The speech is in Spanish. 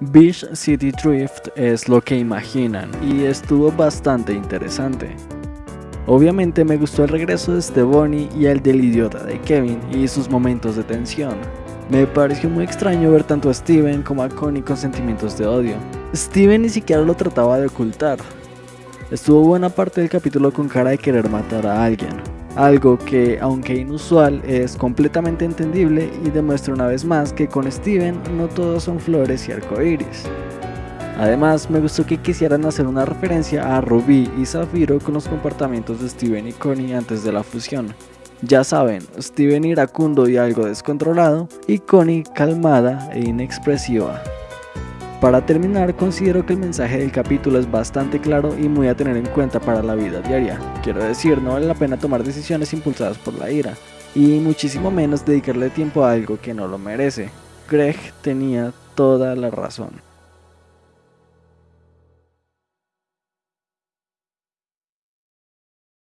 Beach City Drift es lo que imaginan y estuvo bastante interesante. Obviamente me gustó el regreso de Stevoni y el del idiota de Kevin y sus momentos de tensión. Me pareció muy extraño ver tanto a Steven como a Connie con sentimientos de odio. Steven ni siquiera lo trataba de ocultar. Estuvo buena parte del capítulo con cara de querer matar a alguien, algo que, aunque inusual, es completamente entendible y demuestra una vez más que con Steven no todos son flores y arcoíris. Además, me gustó que quisieran hacer una referencia a Ruby y Zafiro con los comportamientos de Steven y Connie antes de la fusión. Ya saben, Steven iracundo y algo descontrolado, y Connie calmada e inexpresiva. Para terminar, considero que el mensaje del capítulo es bastante claro y muy a tener en cuenta para la vida diaria. Quiero decir, no vale la pena tomar decisiones impulsadas por la ira, y muchísimo menos dedicarle tiempo a algo que no lo merece. Greg tenía toda la razón.